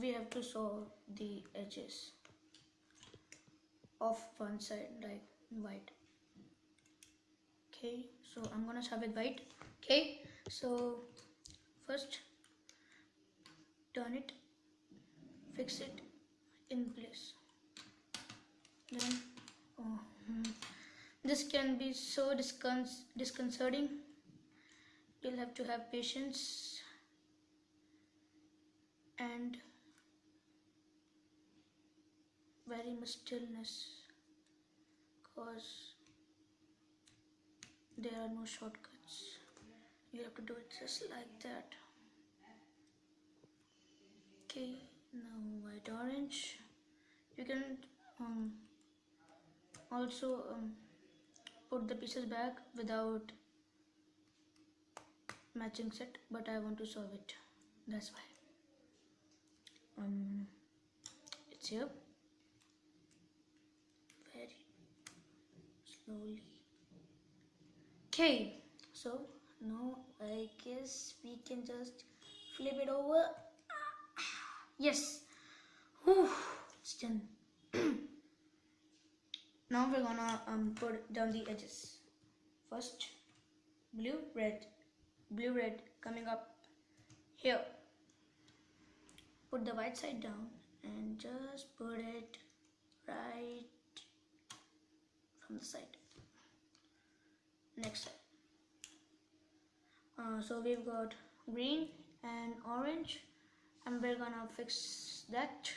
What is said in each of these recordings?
we have to sew the edges of one side like white. Okay so i'm gonna start with white. Okay so first turn it fix it in place. Then oh, hmm. this can be so discon- disconcerting. You'll have to have patience and very much stillness because there are no shortcuts. You have to do it just like that. Okay now white orange. You can um, also um, put the pieces back without matching set but I want to solve it. That's why. Um it's here very slowly okay so now I guess we can just flip it over. Yes. Whew, it's done. Now we're gonna um, put down the edges. First blue red. Blue red coming up here. Put the white side down and just put it right from the side next. Uh, so we've got green and orange. And we're gonna fix that.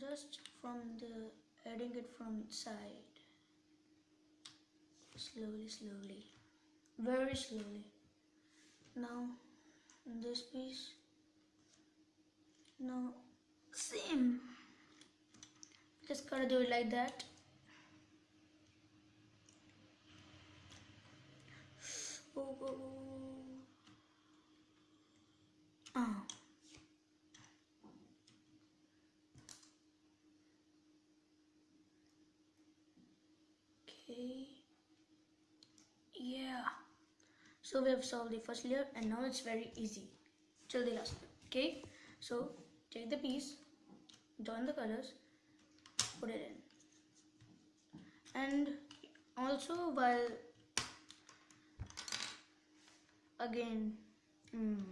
Just from the adding it from side. Slowly slowly. Very slowly. Now this piece. Now same. Just gotta do it like that oh, okay yeah. So we have solved the first layer and now it's very easy. Till the last okay. So take the piece join the colors put it in. And also while again mm,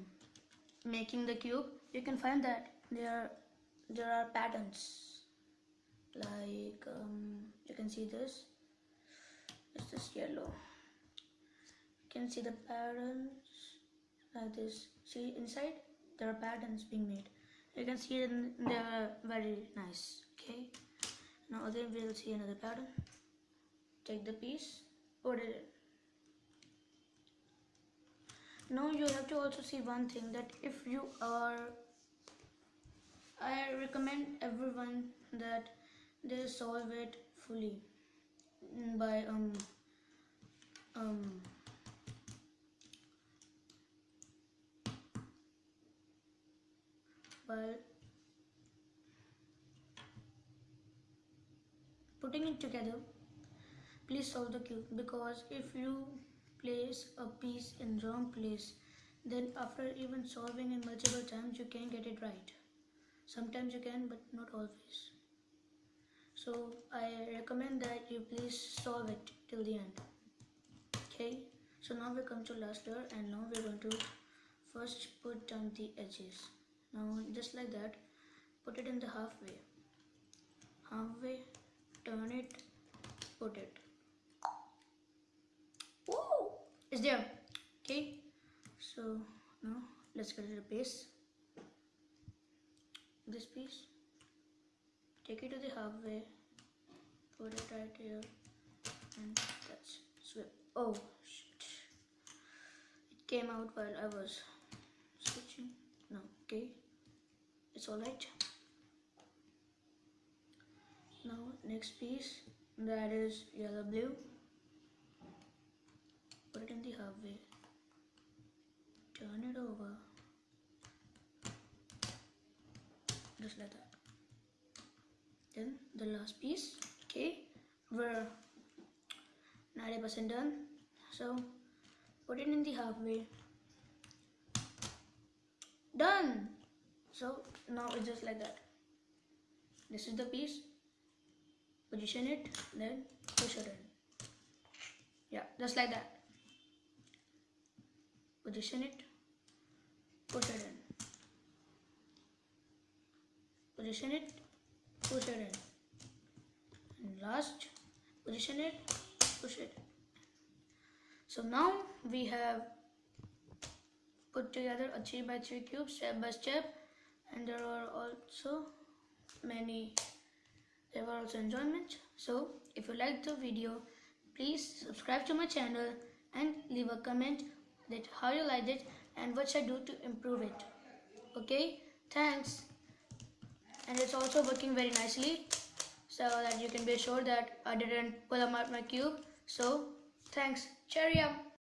making the cube you can find that there there are patterns. Like um, you can see this. It's this yellow. You can see the patterns like this. See inside there are patterns being made. You can see them they are very nice okay? Now again we'll see another pattern. Take the piece put it in now you have to also see one thing that if you are I recommend everyone that they solve it fully by um um by putting it together. Please solve the cube because if you place a piece in wrong place. Then after even solving it multiple times you can get it right. Sometimes you can but not always. So i recommend that you please solve it till the end. Okay? So now we come to last layer and now we're going to first put down the edges. Now just like that put it in the halfway. Halfway turn it put it It's there. Okay. So now let's get to the base. This piece. Take it to the halfway. Put it right here. And that's swip. Oh shit. It came out while I was switching. No, okay. It's alright. Now next piece that is yellow blue put it in the halfway turn it over just like that then the last piece okay we're 90% done so put it in the halfway Done. So now it's just like that. This is the piece. Position it, then push it in. Yeah, just like that. Position it, push it in. Position it, push it in. And last, position it, push it. So now we have put together a 3 by 3 cube step by step and there are also many there were also enjoyment so if you liked the video please subscribe to my channel and leave a comment that how you like it and what should I do to improve it. Okay? Thanks. And it's also working very nicely so that you can be sure that I didn't pull out my cube so thanks. Cheerio